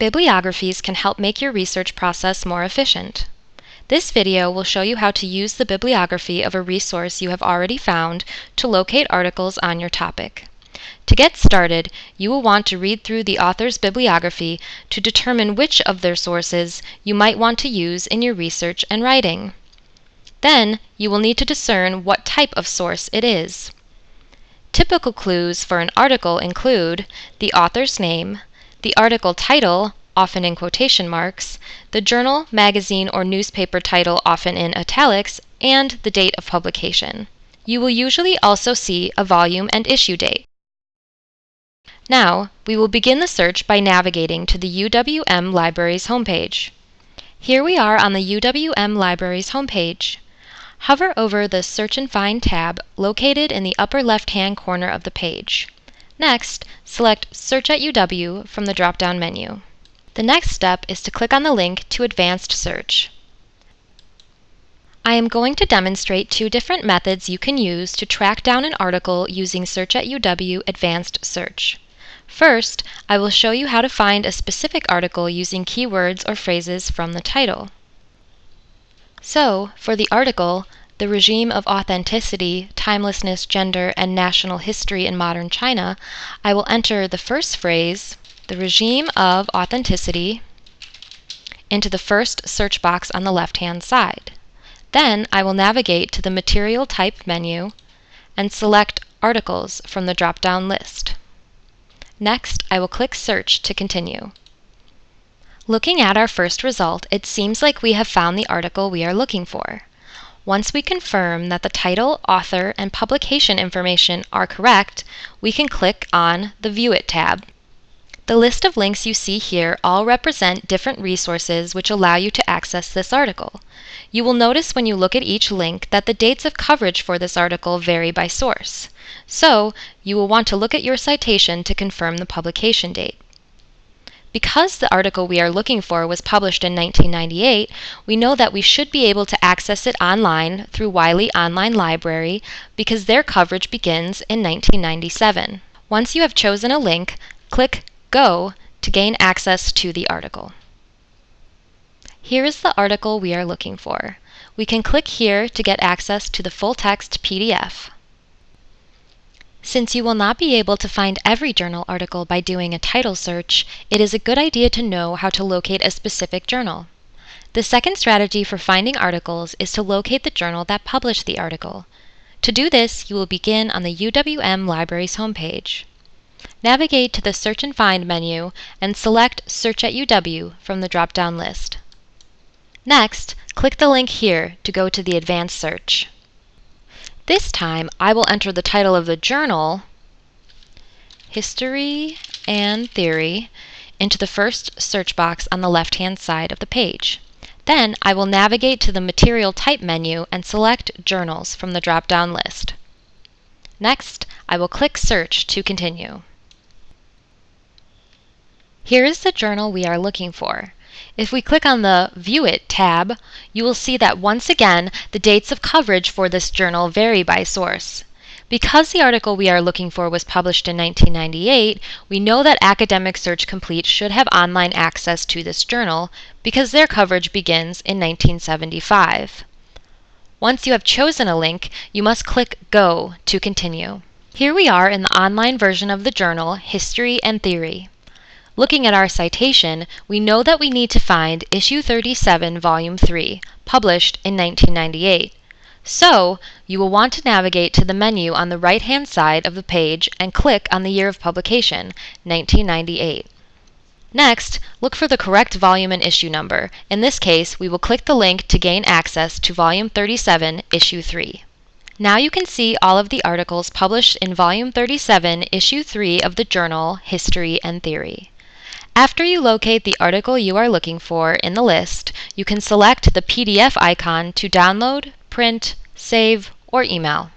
Bibliographies can help make your research process more efficient. This video will show you how to use the bibliography of a resource you have already found to locate articles on your topic. To get started, you will want to read through the author's bibliography to determine which of their sources you might want to use in your research and writing. Then, you will need to discern what type of source it is. Typical clues for an article include the author's name, the article title, often in quotation marks, the journal, magazine, or newspaper title, often in italics, and the date of publication. You will usually also see a volume and issue date. Now, we will begin the search by navigating to the UWM Libraries homepage. Here we are on the UWM Libraries homepage. Hover over the Search and Find tab located in the upper left-hand corner of the page. Next, select Search at UW from the drop-down menu. The next step is to click on the link to Advanced Search. I am going to demonstrate two different methods you can use to track down an article using Search at UW Advanced Search. First, I will show you how to find a specific article using keywords or phrases from the title. So, for the article, The Regime of Authenticity, Timelessness, Gender, and National History in Modern China, I will enter the first phrase, the regime of authenticity, into the first search box on the left-hand side. Then I will navigate to the Material Type menu and select Articles from the drop-down list. Next, I will click Search to continue. Looking at our first result, it seems like we have found the article we are looking for. Once we confirm that the title, author, and publication information are correct, we can click on the View It tab. The list of links you see here all represent different resources which allow you to access this article. You will notice when you look at each link that the dates of coverage for this article vary by source. So, you will want to look at your citation to confirm the publication date. Because the article we are looking for was published in 1998, we know that we should be able to access it online through Wiley Online Library because their coverage begins in 1997. Once you have chosen a link, click Go to gain access to the article. Here is the article we are looking for. We can click here to get access to the full text PDF. Since you will not be able to find every journal article by doing a title search, it is a good idea to know how to locate a specific journal. The second strategy for finding articles is to locate the journal that published the article. To do this, you will begin on the UWM Libraries homepage. Navigate to the Search and Find menu and select Search at UW from the drop-down list. Next, click the link here to go to the Advanced Search. This time, I will enter the title of the journal, History and Theory, into the first search box on the left-hand side of the page. Then I will navigate to the Material Type menu and select Journals from the drop-down list. Next, I will click Search to continue. Here is the journal we are looking for. If we click on the View It tab, you will see that once again the dates of coverage for this journal vary by source. Because the article we are looking for was published in 1998, we know that Academic Search Complete should have online access to this journal because their coverage begins in 1975. Once you have chosen a link, you must click Go to continue. Here we are in the online version of the journal, History and Theory. Looking at our citation, we know that we need to find Issue 37, Volume 3, published in 1998. So, you will want to navigate to the menu on the right-hand side of the page and click on the year of publication, 1998. Next, look for the correct volume and issue number. In this case, we will click the link to gain access to Volume 37, Issue 3. Now you can see all of the articles published in Volume 37, Issue 3 of the journal History and Theory. After you locate the article you are looking for in the list, you can select the PDF icon to download, print, save, or email.